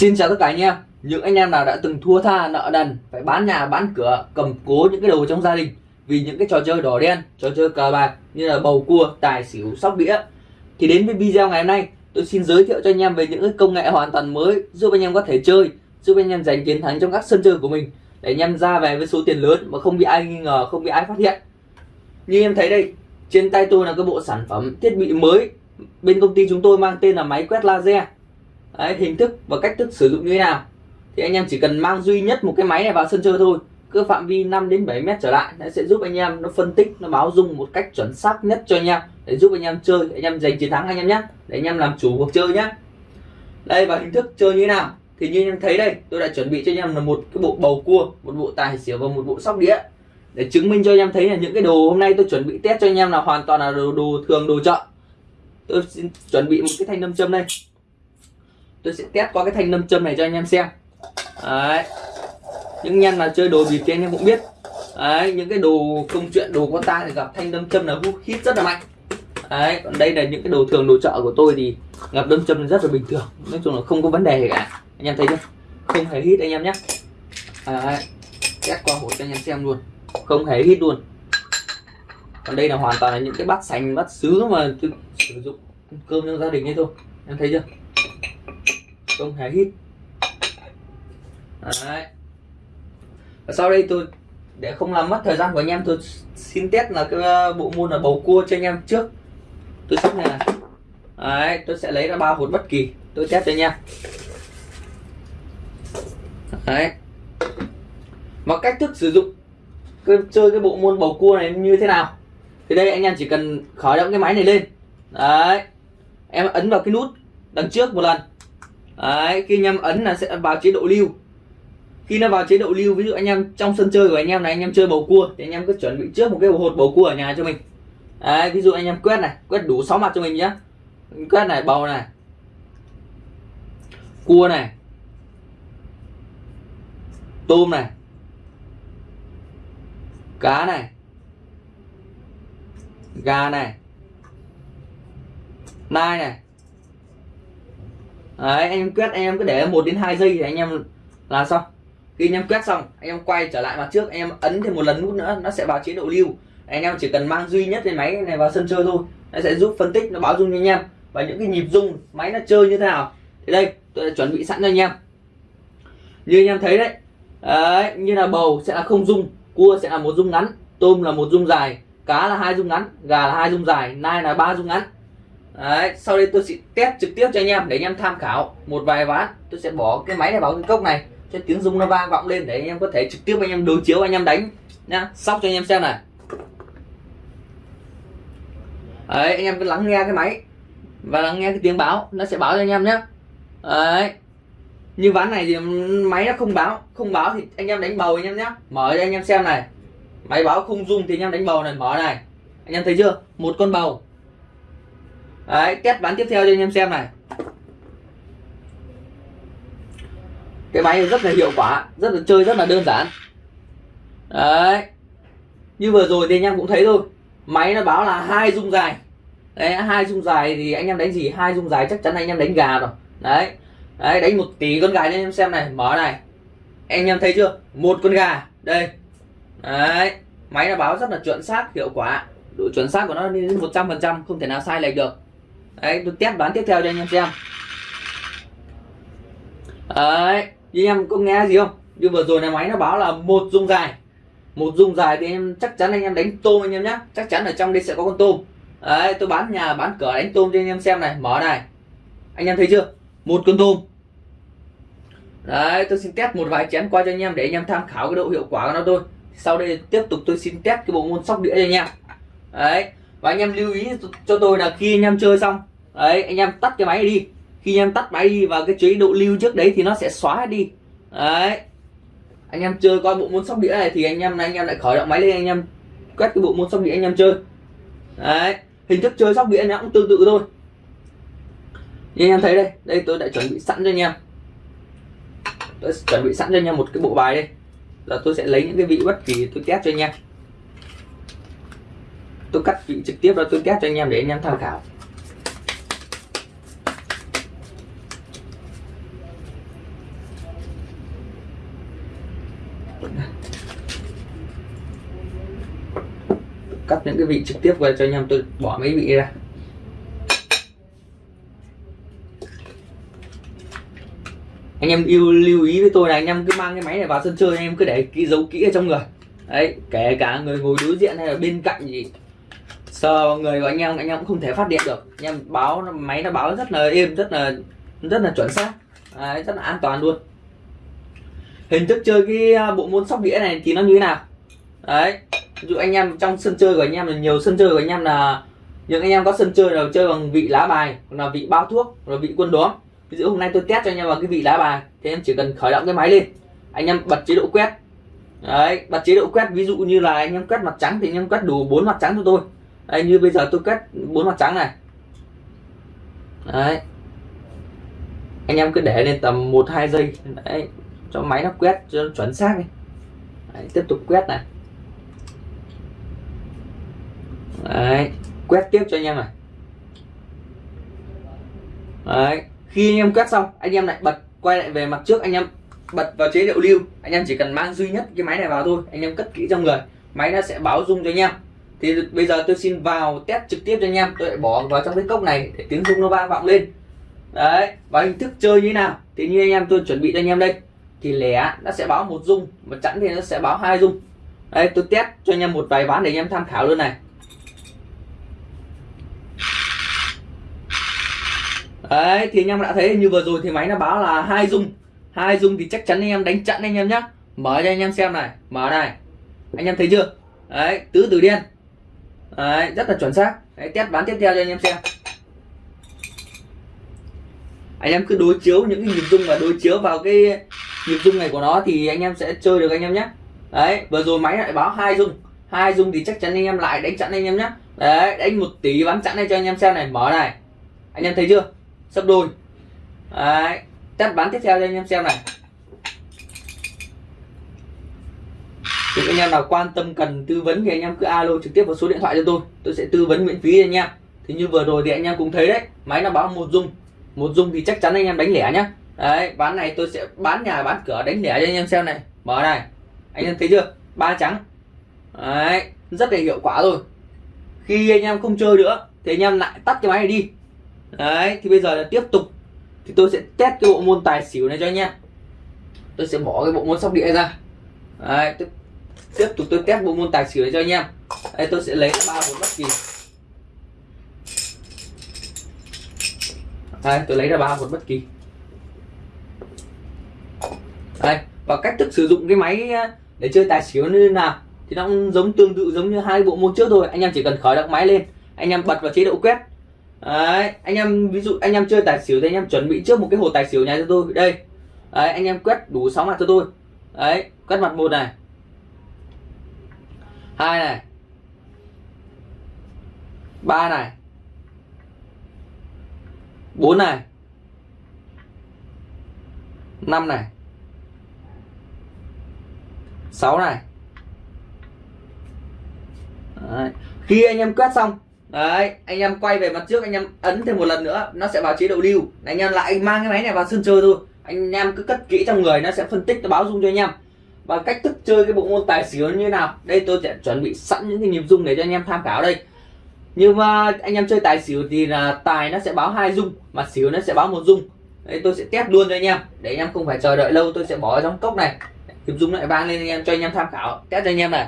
Xin chào tất cả anh em. Những anh em nào đã từng thua tha nợ nần Phải bán nhà bán cửa cầm cố những cái đồ trong gia đình Vì những cái trò chơi đỏ đen Trò chơi cờ bạc như là bầu cua, tài xỉu, sóc đĩa. Thì đến với video ngày hôm nay Tôi xin giới thiệu cho anh em về những cái công nghệ hoàn toàn mới Giúp anh em có thể chơi Giúp anh em giành chiến thắng trong các sân chơi của mình. Để anh em ra về với số tiền lớn Mà không bị ai nghi ngờ, không bị ai phát hiện. Như em thấy đây Trên tay tôi là cái bộ sản phẩm thiết bị mới. Bên công ty chúng tôi mang tên là máy quét laser. Đấy, hình thức và cách thức sử dụng như thế nào thì anh em chỉ cần mang duy nhất một cái máy này vào sân chơi thôi cứ phạm vi 5 đến 7 mét trở lại nó sẽ giúp anh em nó phân tích nó báo dung một cách chuẩn xác nhất cho anh em để giúp anh em chơi anh em giành chiến thắng anh em nhé để anh em làm chủ cuộc chơi nhé đây và hình thức chơi như thế nào thì như anh em thấy đây tôi đã chuẩn bị cho anh em là một cái bộ bầu cua một bộ tài xỉu và một bộ sóc đĩa để chứng minh cho anh em thấy là những cái đồ hôm nay tôi chuẩn bị test cho anh em là hoàn toàn là đồ, đồ thường đồ chợ tôi xin chuẩn bị một cái thanh nam châm đây tôi sẽ test qua cái thanh nâm châm này cho anh em xem. Đấy. Những nhân mà chơi đồ bịp thì anh em cũng biết. Đấy, những cái đồ công chuyện, đồ có ta thì gặp thanh nâm châm là hút hít rất là mạnh. Đấy, còn đây là những cái đồ thường, đồ chợ của tôi thì gặp đâm châm rất là bình thường. Nói chung là không có vấn đề gì cả. Anh em thấy chưa? Không hề hít anh em nhé. Đấy, test qua hột cho anh em xem luôn. Không hề hít luôn. Còn đây là hoàn toàn là những cái bát sành, bát sứ mà tôi sử dụng cơm trong gia đình ấy thôi. Em thấy chưa? Không hề hít Đấy. Và sau đây tôi để không làm mất thời gian của anh em tôi xin test là cái ờ, bộ môn là bầu cua cho anh em trước. Tôi sắp này Đấy, tôi sẽ lấy ra ba hột bất kỳ. Tôi test cho anh em. Đấy. và cách thức sử dụng cái, chơi cái bộ môn bầu cua này như thế nào? Thì đây anh em chỉ cần khởi động cái máy này lên. Đấy. Em ấn vào cái nút đằng trước một lần. Đấy, khi anh em ấn là sẽ vào chế độ lưu. Khi nó vào chế độ lưu ví dụ anh em trong sân chơi của anh em này anh em chơi bầu cua thì anh em cứ chuẩn bị trước một cái hột bầu cua ở nhà cho mình. Đấy, ví dụ anh em quét này quét đủ 6 mặt cho mình nhé quét này bầu này cua này tôm này cá này gà này nai này Đấy, anh em quét anh em cứ để 1 đến 2 giây thì anh em là xong. Khi anh em quét xong anh em quay trở lại mặt trước anh em ấn thêm một lần nút nữa nó sẽ vào chế độ lưu. Anh em chỉ cần mang duy nhất cái máy này vào sân chơi thôi nó sẽ giúp phân tích nó báo dung cho anh em. Và những cái nhịp dung máy nó chơi như thế nào. Thì đây tôi đã chuẩn bị sẵn cho anh em. Như anh em thấy đấy, đấy như là bầu sẽ là không dung cua sẽ là một dung ngắn tôm là một dung dài cá là hai dung ngắn gà là hai dung dài nai là ba dung ngắn. Đấy, sau đây tôi sẽ test trực tiếp cho anh em để anh em tham khảo một vài ván tôi sẽ bỏ cái máy này vào cái cốc này cho tiếng rung nó vang vọng lên để anh em có thể trực tiếp anh em đối chiếu anh em đánh nhá sóc cho anh em xem này đấy anh em cứ lắng nghe cái máy và lắng nghe cái tiếng báo nó sẽ báo cho anh em nhé đấy như ván này thì máy nó không báo không báo thì anh em đánh bầu anh em nhé mở cho anh em xem này máy báo không rung thì anh em đánh bầu này mở này anh em thấy chưa một con bầu đấy, test bán tiếp theo cho anh em xem này. Cái máy rất là hiệu quả, rất là chơi rất là đơn giản. Đấy. Như vừa rồi thì anh em cũng thấy thôi. Máy nó báo là hai dung dài. Đấy, hai dung dài thì anh em đánh gì? Hai dung dài chắc chắn anh em đánh gà rồi. Đấy. Đấy, đánh một tỷ con gà cho anh em xem này. Mở này. Anh em thấy chưa? Một con gà. Đây. Đấy. Máy nó báo rất là chuẩn xác, hiệu quả. Độ chuẩn xác của nó đến một trăm phần trăm, không thể nào sai lệch được đấy, tôi test đoán tiếp theo cho anh em xem. Đấy anh em có nghe gì không? Như vừa rồi này máy nó báo là một dung dài. Một dung dài thì em chắc chắn anh em đánh tôm anh em nhé chắc chắn ở trong đây sẽ có con tôm. Đấy, tôi bán nhà, bán cửa đánh tôm cho anh em xem này. Mở này. Anh em thấy chưa? Một con tôm. Đấy, tôi xin test một vài chén qua cho anh em để anh em tham khảo cái độ hiệu quả của nó thôi. Sau đây tiếp tục tôi xin test cái bộ môn sóc đĩa cho anh em. Đấy và anh em lưu ý cho tôi là khi anh em chơi xong đấy anh em tắt cái máy đi khi anh em tắt máy đi và cái chế độ lưu trước đấy thì nó sẽ xóa đi đấy anh em chơi coi bộ môn sóc đĩa này thì anh em anh em lại khởi động máy lên anh em quét cái bộ môn sóc đĩa anh em chơi đấy hình thức chơi sóc đĩa nó cũng tương tự thôi như anh em thấy đây đây tôi đã chuẩn bị sẵn cho anh em tôi chuẩn bị sẵn cho anh em một cái bộ bài đây là tôi sẽ lấy những cái vị bất kỳ tôi test cho anh em tôi cắt vị trực tiếp đó tôi test cho anh em để anh em tham khảo. Cắt những cái vị trực tiếp về cho anh em, tôi bỏ mấy vị ra. Anh em yêu, lưu ý với tôi là anh em cứ mang cái máy này vào sân chơi, anh em cứ để kỹ dấu kỹ ở trong người. Đấy, kể cả người ngồi đối diện hay là bên cạnh gì sờ vào người của anh em anh em cũng không thể phát điện được. Anh em báo máy nó báo rất là êm rất là rất là chuẩn xác. Đấy, rất là an toàn luôn. Hình thức chơi cái à, bộ môn sóc đĩa này thì nó như thế nào? Đấy ví dụ anh em trong sân chơi của anh em là nhiều sân chơi của anh em là những anh em có sân chơi là chơi bằng vị lá bài là vị bao thuốc là vị quân đóm ví dụ hôm nay tôi test cho anh em vào cái vị lá bài thì em chỉ cần khởi động cái máy lên. Anh em bật chế độ quét. Đấy bật chế độ quét ví dụ như là anh em quét mặt trắng thì anh em quét đủ bốn mặt trắng cho tôi đây như bây giờ tôi kết bốn mặt trắng này. Đấy. Anh em cứ để lên tầm một hai giây. Đấy cho máy nó quét cho nó chuẩn xác đi. Đấy, tiếp tục quét này. Đấy quét tiếp cho anh em này. Đấy khi anh em quét xong anh em lại bật quay lại về mặt trước anh em bật vào chế độ lưu. Anh em chỉ cần mang duy nhất cái máy này vào thôi anh em cất kỹ trong người. Máy nó sẽ báo rung cho anh em thì bây giờ tôi xin vào test trực tiếp cho anh em. Tôi lại bỏ vào trong cái cốc này để tiếng rung nó vang vọng lên. Đấy, và hình thức chơi như thế nào? Thì như anh em, tôi chuẩn bị cho anh em đây. Thì lẻ nó sẽ báo một rung, mà chẵn thì nó sẽ báo hai rung. Đây tôi test cho anh em một vài ván để anh em tham khảo luôn này. Đấy, thì anh em đã thấy như vừa rồi thì máy nó báo là hai rung. Hai rung thì chắc chắn anh em đánh chặn anh em nhé mở cho anh em xem này, mở này. Anh em thấy chưa? Đấy, tứ tử đen đấy rất là chuẩn xác. Đấy, test bán tiếp theo cho anh em xem. Anh em cứ đối chiếu những cái nhịp rung và đối chiếu vào cái nhịp rung này của nó thì anh em sẽ chơi được anh em nhé. Đấy vừa rồi máy lại báo hai rung. Hai rung thì chắc chắn anh em lại đánh chặn anh em nhé. Đấy đánh một tí bán chặn này cho anh em xem này. Mở này. Anh em thấy chưa? Sấp đôi. Đấy test bán tiếp theo cho anh em xem này. Những anh em nào quan tâm cần tư vấn thì anh em cứ alo trực tiếp vào số điện thoại cho tôi. Tôi sẽ tư vấn miễn phí cho anh em. Thì như vừa rồi thì anh em cũng thấy đấy máy nó báo một dung. Một dung thì chắc chắn anh em đánh lẻ nhá. Đấy bán này tôi sẽ bán nhà bán cửa đánh lẻ cho anh em xem này. Mở này. Anh em thấy chưa? Ba trắng. Đấy rất là hiệu quả rồi. Khi anh em không chơi nữa thì anh em lại tắt cái máy này đi. Đấy thì bây giờ là tiếp tục. Thì tôi sẽ test cái bộ môn tài xỉu này cho anh em. Tôi sẽ bỏ cái bộ môn sóc đĩa ra. Đấy, tiếp, tục tôi test bộ môn tài xỉu cho anh em. Đây tôi sẽ lấy ba một bất kỳ. Đây tôi lấy ra ba một bất kỳ. Đây và cách thức sử dụng cái máy ờ, để chơi tài xỉu như thế nào thì nó cũng giống tương tự giống như hai bộ môn trước thôi. Anh em chỉ cần khởi động máy lên anh em bật vào chế độ quét. Đấy, anh em ví dụ anh em chơi tài xỉu thì anh em chuẩn bị trước một cái hồ tài xỉu nhà cho tôi. Đây. Đấy, anh em quét đủ sáu mặt cho tôi. Đấy quét mặt một này hai này. Ba này. Bốn này. Năm này. Sáu này. Đấy. khi anh em quét xong, đấy, anh em quay về mặt trước, anh em ấn thêm một lần nữa, nó sẽ vào chế độ lưu. Anh em lại mang cái máy này vào sân chơi thôi. Anh em cứ cất kỹ trong người, nó sẽ phân tích, nó báo dung cho anh em và cách thức chơi cái bộ môn tài xỉu như thế nào đây tôi sẽ chuẩn bị sẵn những cái nhịp dung để cho anh em tham khảo đây nhưng mà anh em chơi tài xỉu thì là tài nó sẽ báo hai dung mà xỉu nó sẽ báo một dung đây tôi sẽ test luôn cho anh em để anh em không phải chờ đợi lâu tôi sẽ bỏ ở trong cốc này nhịp dung lại vang lên anh em cho anh em tham khảo test cho anh em này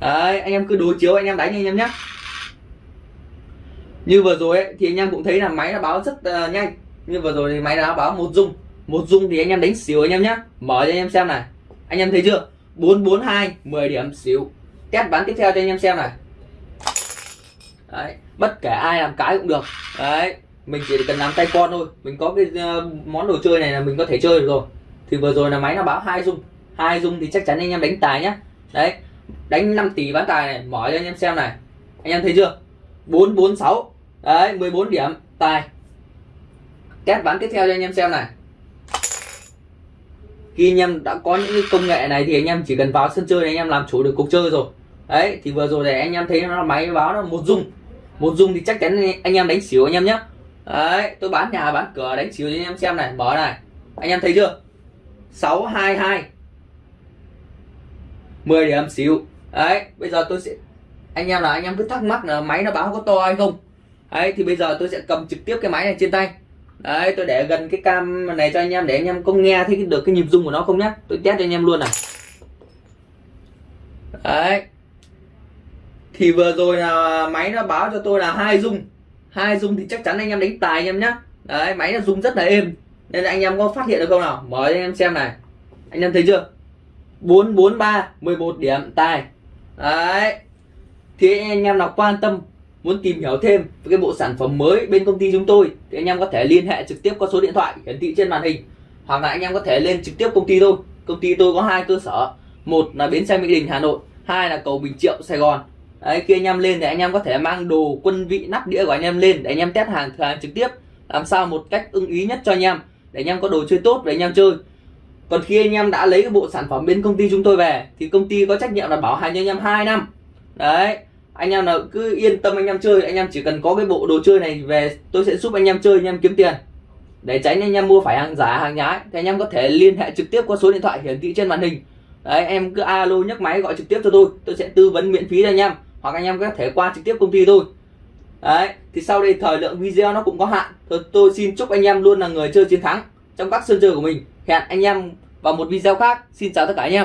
Đấy, anh em cứ đối chiếu anh em đánh anh em nhé như vừa rồi ấy, thì anh em cũng thấy là máy nó báo rất uh, nhanh như vừa rồi thì máy đã báo một dung một dung thì anh em đánh xỉu anh em nhé mở cho anh em xem này. Anh em thấy chưa? 442 10 điểm xỉu test bán tiếp theo cho anh em xem này. Đấy bất kể ai làm cái cũng được. Đấy mình chỉ cần làm tay con thôi. Mình có cái uh, món đồ chơi này là mình có thể chơi được rồi. Thì vừa rồi là máy nó báo hai dung. Hai dung thì chắc chắn anh em đánh tài nhá. Đấy đánh 5 tỷ bán tài này mở cho anh em xem này. Anh em thấy chưa? 446 đấy 14 điểm tài. Test bán tiếp theo cho anh em xem này khi anh em đã có những cái công nghệ này thì anh em chỉ cần vào sân chơi này anh em làm chủ được cuộc chơi rồi. Đấy, thì vừa rồi này anh em thấy nó là máy báo nó một dung. Một dung thì chắc chắn anh em đánh xỉu anh em nhé đấy, tôi bán nhà bán cửa đánh xỉu cho anh em xem này, mở này. Anh em thấy chưa? 622 10 điểm xíu đấy, bây giờ tôi sẽ, anh em là anh em cứ thắc mắc là máy nó báo có to hay không? Đấy, thì bây giờ tôi sẽ cầm trực tiếp cái máy này trên tay đấy, tôi để gần cái cam này cho anh em, để anh em có nghe thấy được cái nhịp rung của nó không nhá. Tôi test cho anh em luôn này đấy. Thì vừa rồi là máy nó báo cho tôi là hai rung. Hai rung thì chắc chắn anh em đánh tài anh em nhá. Đấy, máy nó rung rất là êm. Nên là anh em có phát hiện được không nào? Mở cho anh em xem này. Anh em thấy chưa? 443 11 điểm, tài. Đấy. Thì anh em nào quan tâm muốn tìm hiểu thêm về cái bộ sản phẩm mới bên công ty chúng tôi thì anh em có thể liên hệ trực tiếp qua số điện thoại hiển thị trên màn hình hoặc là anh em có thể lên trực tiếp công ty tôi công ty tôi có hai cơ sở một là bến xe mỹ đình hà nội hai là cầu bình triệu sài gòn đấy khi anh em lên thì anh em có thể mang đồ quân vị nắp đĩa của anh em lên để anh em test hàng thử hàng trực tiếp làm sao một cách ưng ý nhất cho anh em để anh em có đồ chơi tốt để anh em chơi còn khi anh em đã lấy cái bộ sản phẩm bên công ty chúng tôi về thì công ty có trách nhiệm là bảo hành cho anh em 2 năm đấy anh em nào cứ yên tâm anh em chơi anh em chỉ cần có cái bộ đồ chơi này về tôi sẽ giúp anh em chơi anh em kiếm tiền. Để tránh anh em mua phải hàng giả hàng nhái. Thì anh em có thể liên hệ trực tiếp qua số điện thoại hiển thị trên màn hình. Đấy em cứ alo nhấc máy gọi trực tiếp cho tôi. Tôi sẽ tư vấn miễn phí cho anh em. Hoặc anh em có thể qua trực tiếp công ty tôi. Đấy thì sau đây thời lượng video nó cũng có hạn. Tôi, tôi xin chúc anh em luôn là người chơi chiến thắng trong các sân chơi của mình. Hẹn anh em vào một video khác. Xin chào tất cả anh em.